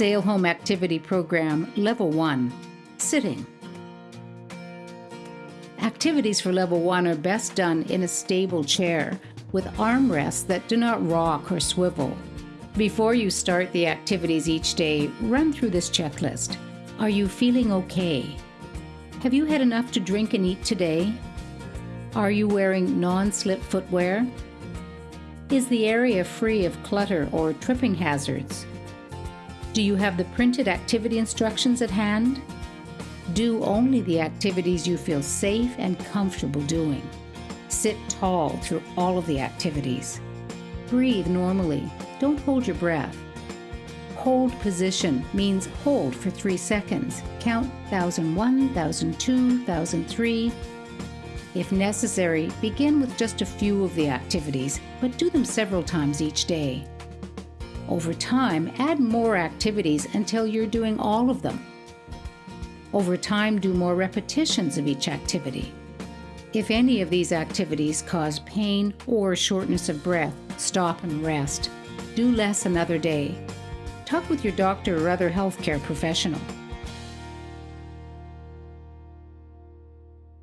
Sail Home Activity Program Level 1 Sitting. Activities for Level 1 are best done in a stable chair with armrests that do not rock or swivel. Before you start the activities each day, run through this checklist. Are you feeling okay? Have you had enough to drink and eat today? Are you wearing non slip footwear? Is the area free of clutter or tripping hazards? Do you have the printed activity instructions at hand? Do only the activities you feel safe and comfortable doing. Sit tall through all of the activities. Breathe normally. Don't hold your breath. Hold position means hold for three seconds. Count 1001, 1002, 1003. If necessary, begin with just a few of the activities, but do them several times each day. Over time, add more activities until you're doing all of them. Over time, do more repetitions of each activity. If any of these activities cause pain or shortness of breath, stop and rest. Do less another day. Talk with your doctor or other healthcare professional.